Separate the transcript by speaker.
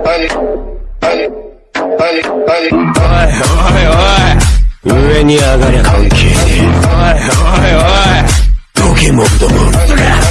Speaker 1: おいおいおい。上に上がりゃ関係ね。えおいおいおい。ドケモンども。